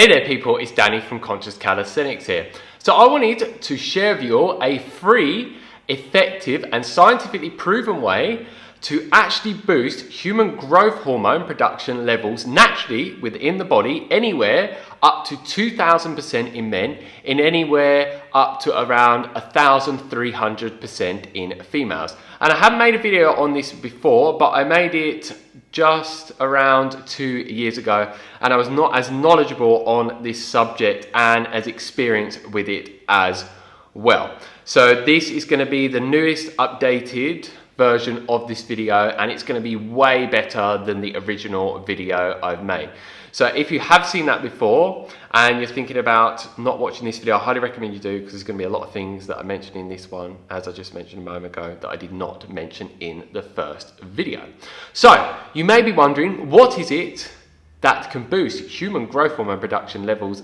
Hey there people, it's Danny from Conscious Calisthenics here. So I wanted to share with you all a free, effective and scientifically proven way to actually boost human growth hormone production levels naturally within the body anywhere up to 2000% in men in anywhere up to around 1300% in females. And I have made a video on this before, but I made it just around two years ago and I was not as knowledgeable on this subject and as experienced with it as well. So this is going to be the newest updated version of this video and it's going to be way better than the original video I've made. So if you have seen that before and you're thinking about not watching this video, I highly recommend you do because there's going to be a lot of things that I mentioned in this one, as I just mentioned a moment ago, that I did not mention in the first video. So you may be wondering, what is it that can boost human growth hormone production levels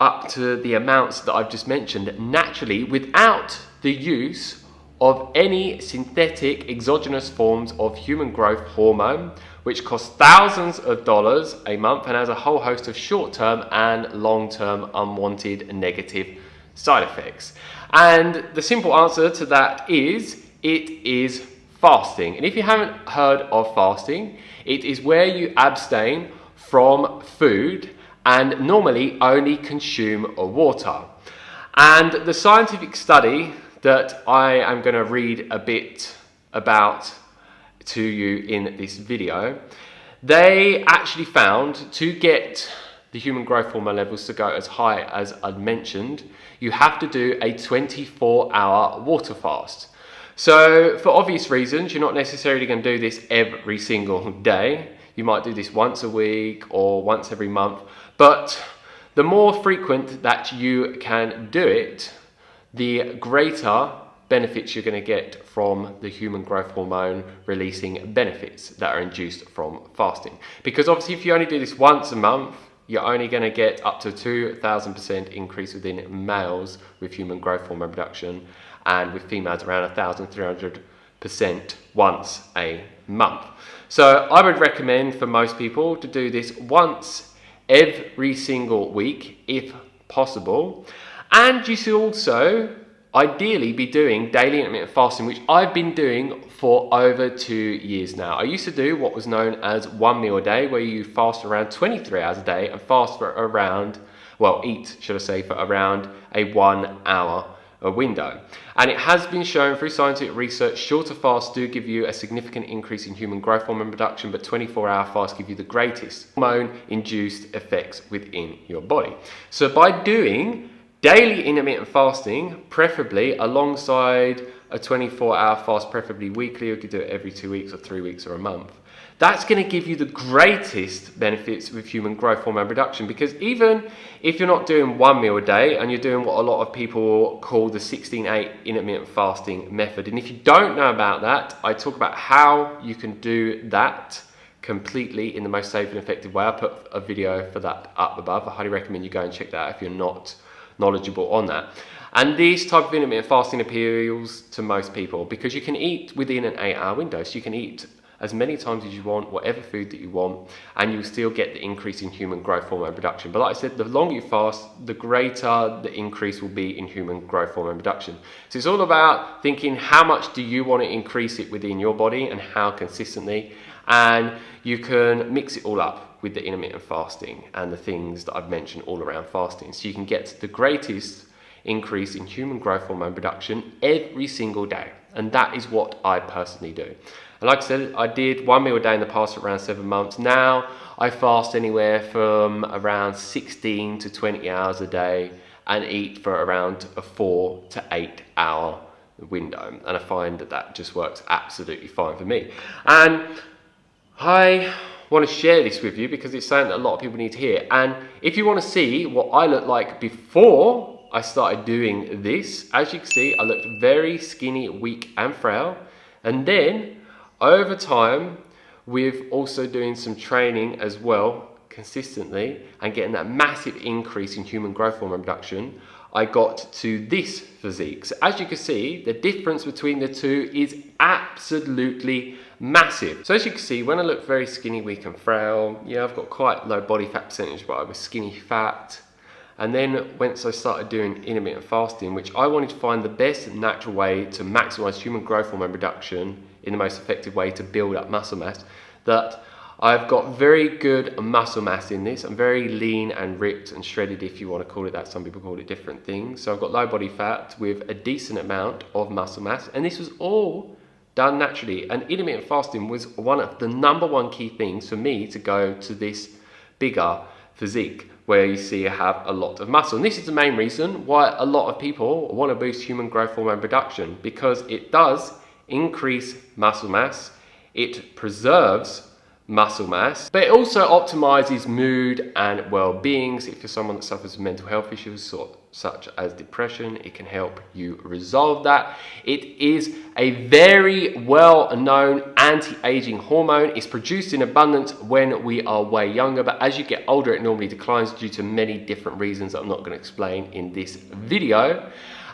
up to the amounts that I've just mentioned naturally without the use of any synthetic exogenous forms of human growth hormone which costs thousands of dollars a month and has a whole host of short-term and long-term unwanted negative side effects. And the simple answer to that is, it is fasting. And if you haven't heard of fasting, it is where you abstain from food and normally only consume water. And the scientific study that I am going to read a bit about to you in this video, they actually found to get the human growth hormone levels to go as high as I'd mentioned, you have to do a 24 hour water fast. So for obvious reasons, you're not necessarily going to do this every single day. You might do this once a week or once every month, but the more frequent that you can do it, the greater benefits you're going to get from the human growth hormone releasing benefits that are induced from fasting. Because obviously if you only do this once a month, you're only going to get up to 2,000% increase within males with human growth hormone production and with females around 1,300% once a month. So I would recommend for most people to do this once every single week if possible. And you should also ideally be doing daily intermittent fasting, which I've been doing for over two years now. I used to do what was known as one meal a day, where you fast around 23 hours a day and fast for around, well, eat, should I say, for around a one hour a window. And it has been shown through scientific research, shorter fasts do give you a significant increase in human growth hormone production, but 24 hour fasts give you the greatest hormone induced effects within your body. So by doing Daily intermittent fasting, preferably alongside a 24 hour fast, preferably weekly, you could do it every two weeks or three weeks or a month. That's going to give you the greatest benefits with human growth hormone production because even if you're not doing one meal a day and you're doing what a lot of people call the 16-8 intermittent fasting method, and if you don't know about that, I talk about how you can do that completely in the most safe and effective way. I put a video for that up above. I highly recommend you go and check that out if you're not knowledgeable on that. And these type of intermittent fasting appeals to most people because you can eat within an eight hour window. So you can eat as many times as you want, whatever food that you want, and you'll still get the increase in human growth hormone production. But like I said, the longer you fast, the greater the increase will be in human growth hormone production. So it's all about thinking how much do you want to increase it within your body and how consistently. And you can mix it all up with the intermittent fasting and the things that I've mentioned all around fasting. So you can get the greatest increase in human growth hormone production every single day. And that is what I personally do. Like I said, I did one meal a day in the past for around seven months. Now I fast anywhere from around 16 to 20 hours a day and eat for around a four to eight hour window. And I find that that just works absolutely fine for me. And I want to share this with you because it's something that a lot of people need to hear. And if you want to see what I looked like before I started doing this, as you can see, I looked very skinny, weak and frail. And then over time, with also doing some training as well, consistently, and getting that massive increase in human growth hormone production, I got to this physique. So as you can see, the difference between the two is absolutely massive. So as you can see, when I look very skinny, weak and frail, yeah, I've got quite low body fat percentage, but I was skinny fat. And then once I started doing intermittent fasting, which I wanted to find the best natural way to maximize human growth hormone production in the most effective way to build up muscle mass, that I've got very good muscle mass in this. I'm very lean and ripped and shredded if you want to call it that. Some people call it different things. So I've got low body fat with a decent amount of muscle mass. And this was all done naturally. And intermittent fasting was one of the number one key things for me to go to this bigger physique where you see I have a lot of muscle. And this is the main reason why a lot of people want to boost human growth hormone production because it does increase muscle mass, it preserves muscle mass, but it also optimizes mood and well-being. So If you're someone that suffers from mental health issues such as depression, it can help you resolve that. It is a very well-known anti-aging hormone. It's produced in abundance when we are way younger, but as you get older, it normally declines due to many different reasons I'm not going to explain in this video.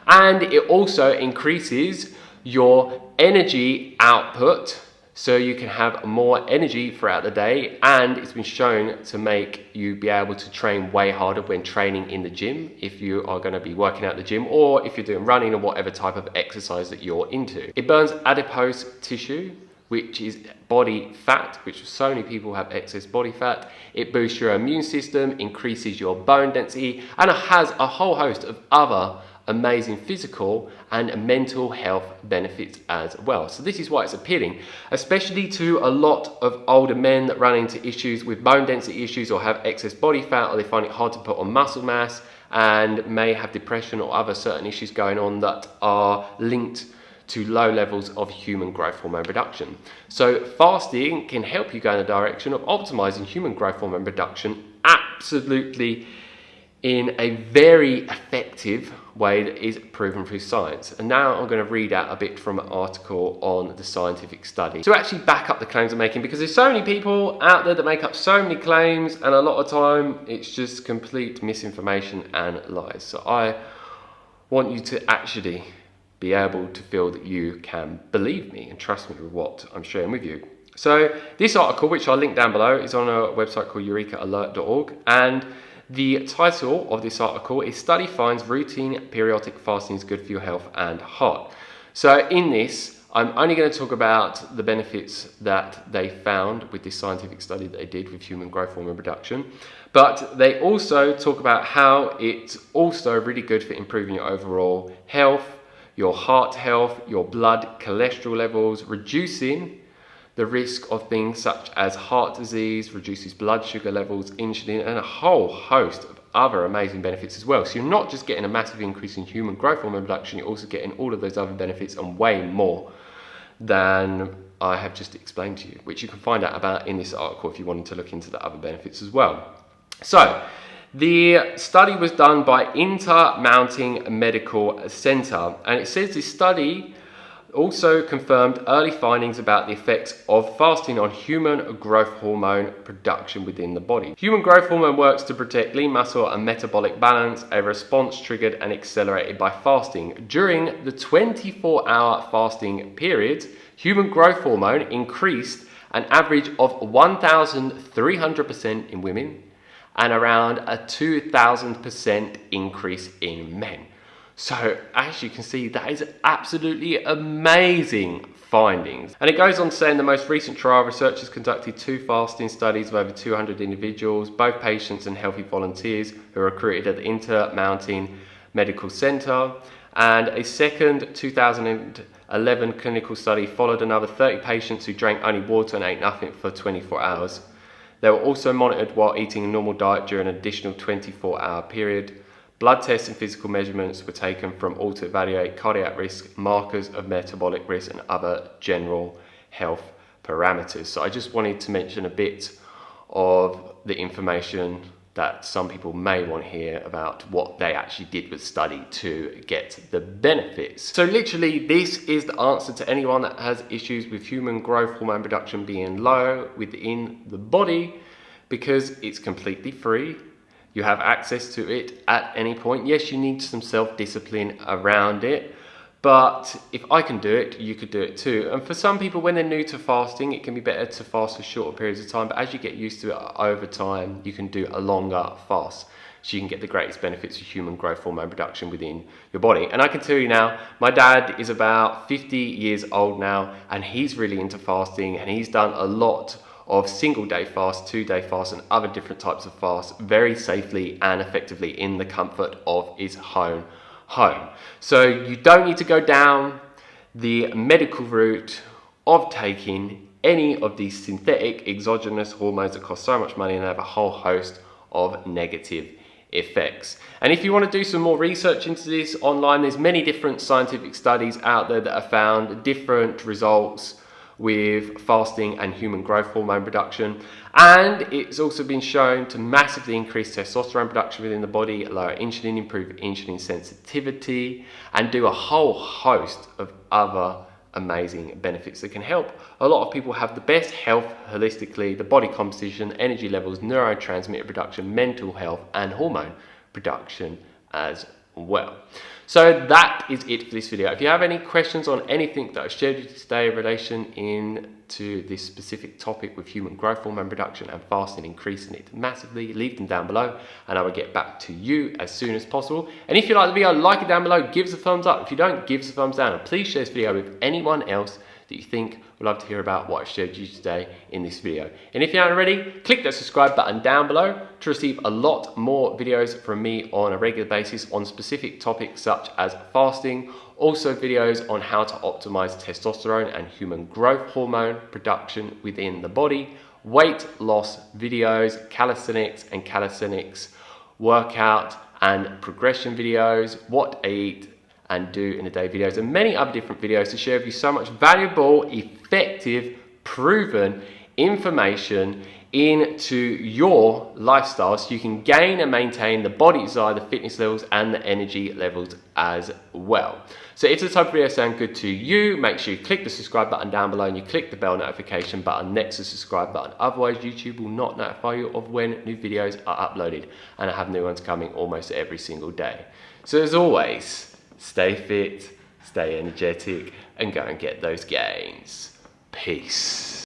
And it also increases your energy output so you can have more energy throughout the day and it's been shown to make you be able to train way harder when training in the gym if you are going to be working out the gym or if you're doing running or whatever type of exercise that you're into. It burns adipose tissue which is body fat, which so many people have excess body fat. It boosts your immune system, increases your bone density, and it has a whole host of other amazing physical and mental health benefits as well. So this is why it's appealing, especially to a lot of older men that run into issues with bone density issues or have excess body fat or they find it hard to put on muscle mass and may have depression or other certain issues going on that are linked to low levels of human growth hormone production. So fasting can help you go in the direction of optimizing human growth hormone production absolutely in a very effective way that is proven through science. And now I'm going to read out a bit from an article on the scientific study to actually back up the claims I'm making because there's so many people out there that make up so many claims and a lot of time it's just complete misinformation and lies. So I want you to actually be able to feel that you can believe me and trust me with what I'm sharing with you. So this article, which I'll link down below, is on a website called eurekalert.org and the title of this article is Study Finds Routine Periodic Fasting is Good for Your Health and Heart. So in this, I'm only going to talk about the benefits that they found with this scientific study that they did with human growth hormone production. But they also talk about how it's also really good for improving your overall health, your heart health, your blood cholesterol levels, reducing the risk of things such as heart disease, reduces blood sugar levels, insulin, and a whole host of other amazing benefits as well. So you're not just getting a massive increase in human growth hormone production, you're also getting all of those other benefits and way more than I have just explained to you, which you can find out about in this article if you wanted to look into the other benefits as well. So, the study was done by Intermountain Medical Center, and it says this study also confirmed early findings about the effects of fasting on human growth hormone production within the body. Human growth hormone works to protect lean muscle and metabolic balance, a response triggered and accelerated by fasting. During the 24 hour fasting period, human growth hormone increased an average of 1,300% in women and around a 2,000% increase in men. So as you can see, that is absolutely amazing findings. And it goes on to say in the most recent trial, researchers conducted two fasting studies of over 200 individuals, both patients and healthy volunteers who were recruited at the Intermountain Medical Center. And a second 2011 clinical study followed another 30 patients who drank only water and ate nothing for 24 hours. They were also monitored while eating a normal diet during an additional 24 hour period. Blood tests and physical measurements were taken from all to evaluate cardiac risk, markers of metabolic risk and other general health parameters. So I just wanted to mention a bit of the information that some people may want to hear about what they actually did with study to get the benefits. So literally this is the answer to anyone that has issues with human growth hormone production being low within the body because it's completely free you have access to it at any point. Yes, you need some self-discipline around it, But if I can do it, you could do it too. And for some people, when they're new to fasting, it can be better to fast for shorter periods of time. But as you get used to it over time, you can do a longer fast. So you can get the greatest benefits of human growth hormone production within your body. And I can tell you now, my dad is about 50 years old now, and he's really into fasting, and he's done a lot of single day fast, two day fast, and other different types of fasts very safely and effectively in the comfort of his home home. So you don't need to go down the medical route of taking any of these synthetic exogenous hormones that cost so much money and have a whole host of negative effects. And if you want to do some more research into this online, there's many different scientific studies out there that have found different results with fasting and human growth hormone production. And it's also been shown to massively increase testosterone production within the body, lower insulin, improve insulin sensitivity, and do a whole host of other amazing benefits that can help a lot of people have the best health holistically, the body composition, energy levels, neurotransmitter production, mental health, and hormone production as well. So that is it for this video. If you have any questions on anything that I've shared with you today in relation into this specific topic with human growth hormone production and fasting, increasing it massively, leave them down below and I will get back to you as soon as possible. And if you like the video, like it down below, give us a thumbs up. If you don't, give us a thumbs down. And please share this video with anyone else that you think would love to hear about what I showed you today in this video. And if you haven't already, click that subscribe button down below to receive a lot more videos from me on a regular basis on specific topics such as fasting, also videos on how to optimize testosterone and human growth hormone production within the body, weight loss videos, calisthenics and calisthenics workout and progression videos, what I eat, and do in a day videos and many other different videos to share with you so much valuable, effective, proven information into your lifestyle so you can gain and maintain the body desire, the fitness levels and the energy levels as well. So if the type of video sound good to you, make sure you click the subscribe button down below and you click the bell notification button next to the subscribe button. Otherwise, YouTube will not notify you of when new videos are uploaded and I have new ones coming almost every single day. So as always, stay fit, stay energetic, and go and get those gains. Peace.